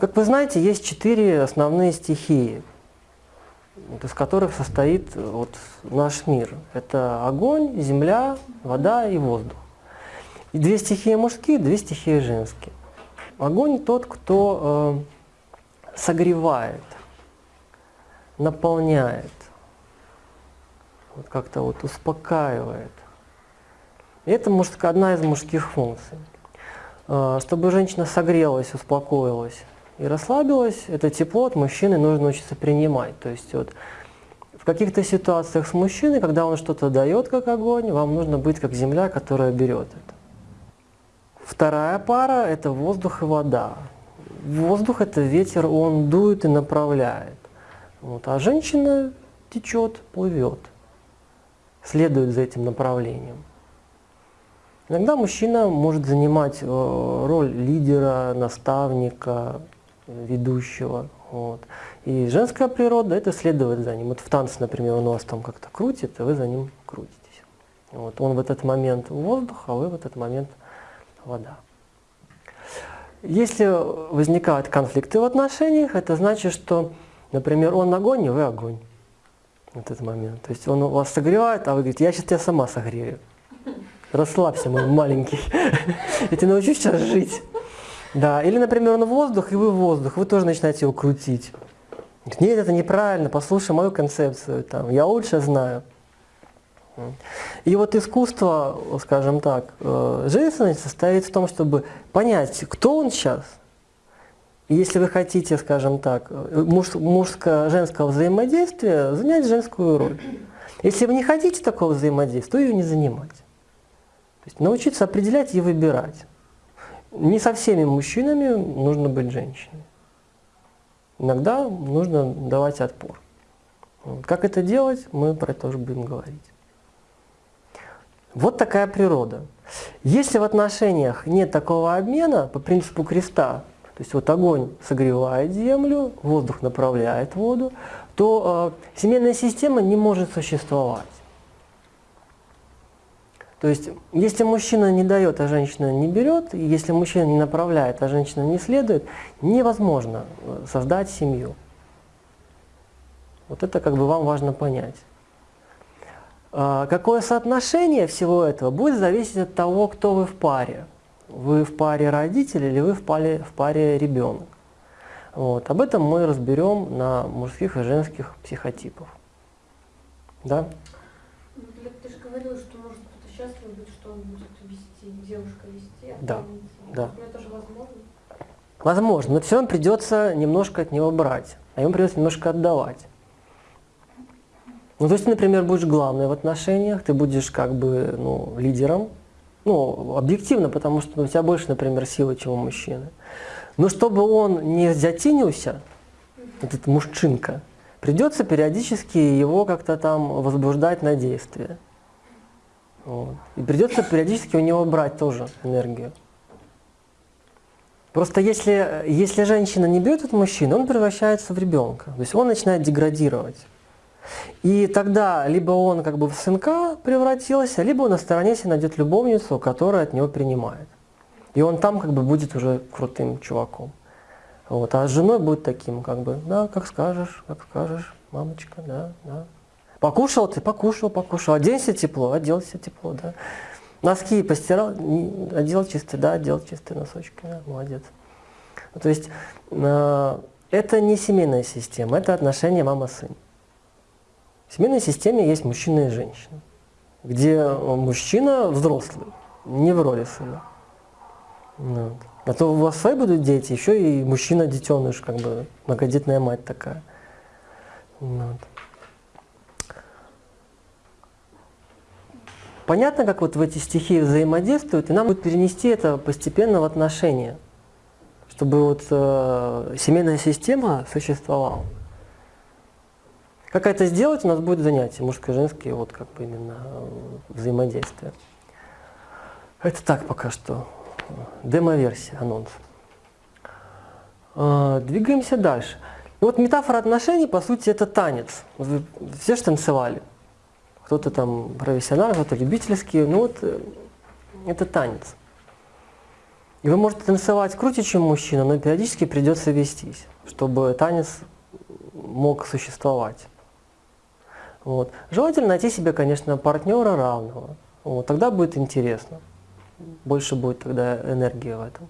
Как вы знаете, есть четыре основные стихии, из которых состоит вот наш мир. Это огонь, земля, вода и воздух. И две стихии мужские, две стихии женские. Огонь тот, кто э, согревает, наполняет, вот как-то вот успокаивает. И это мужская, одна из мужских функций. Э, чтобы женщина согрелась, успокоилась и расслабилась, это тепло от мужчины нужно учиться принимать. То есть вот в каких-то ситуациях с мужчиной, когда он что-то дает как огонь, вам нужно быть как земля, которая берет это. Вторая пара – это воздух и вода. Воздух – это ветер, он дует и направляет. Вот, а женщина течет, плывет, следует за этим направлением. Иногда мужчина может занимать э, роль лидера, наставника, ведущего. Вот. И женская природа – это следовать за ним. Вот в танце, например, он вас там как-то крутит, и вы за ним крутитесь. Вот. Он в этот момент воздух, а вы в этот момент вода. Если возникают конфликты в отношениях, это значит, что, например, он огонь, и вы огонь в этот момент. То есть он вас согревает, а вы говорите, я сейчас тебя сама согрею. Расслабься, мой маленький. Я тебя научу сейчас жить. Да, или, например, он воздух, и вы воздух, вы тоже начинаете его крутить. Нет, это неправильно, послушай мою концепцию, там, я лучше знаю. И вот искусство, скажем так, э, женственности состоит в том, чтобы понять, кто он сейчас. И если вы хотите, скажем так, муж, мужско-женского взаимодействия, занять женскую роль. Если вы не хотите такого взаимодействия, то ее не занимать. То есть научиться определять и выбирать. Не со всеми мужчинами нужно быть женщиной. Иногда нужно давать отпор. Как это делать, мы про это тоже будем говорить. Вот такая природа. Если в отношениях нет такого обмена по принципу креста, то есть вот огонь согревает землю, воздух направляет воду, то э, семейная система не может существовать. То есть, если мужчина не дает, а женщина не берет, если мужчина не направляет, а женщина не следует, невозможно э, создать семью. Вот это как бы вам важно понять. А, какое соотношение всего этого будет зависеть от того, кто вы в паре. Вы в паре родитель или вы в паре, в паре ребенок. Вот. Об этом мы разберем на мужских и женских психотипах. Да? Ну, ты же говорила, что быть, что он будет вести, девушка вести, а да, да. Но это же возможно? Возможно, но все равно придется немножко от него брать, а ему придется немножко отдавать. Ну, то есть ты, например, будешь главной в отношениях, ты будешь как бы ну, лидером, ну, объективно, потому что ну, у тебя больше, например, силы, чем у мужчины. Но чтобы он не затенился, этот мужчинка, придется периодически его как-то там возбуждать на действие. Вот. И придется периодически у него брать тоже энергию. Просто если, если женщина не берет от мужчины, он превращается в ребенка. То есть он начинает деградировать. И тогда либо он как бы в сынка превратился, либо он на стороне себе найдет любовницу, которая от него принимает. И он там как бы будет уже крутым чуваком. Вот. А с женой будет таким, как бы, да, как скажешь, как скажешь, мамочка, да, да. Покушал ты, покушал, покушал. Оденься тепло, оделся тепло, да. Носки постирал, одел чистые, да, одел чистые носочки, да, молодец. То есть э, это не семейная система, это отношение мама-сын. В семейной системе есть мужчина и женщина, где мужчина взрослый, не в роли сына. Вот. А то у вас свои будут дети, еще и мужчина-детеныш, как бы многодетная мать такая. Вот. Понятно, как вот в эти стихии взаимодействуют, и нам будет перенести это постепенно в отношения, чтобы вот э, семейная система существовала. Как это сделать, у нас будет занятие мужское женское, вот как бы именно э, взаимодействие. Это так пока что. Демо-версия, анонс. Э, двигаемся дальше. Вот метафора отношений, по сути, это танец. Вы все же танцевали кто-то там профессионал, кто-то любительский. Ну вот э, это танец. И вы можете танцевать круче, чем мужчина, но периодически придется вестись, чтобы танец мог существовать. Вот. Желательно найти себе, конечно, партнера равного. Вот. Тогда будет интересно. Больше будет тогда энергии в этом.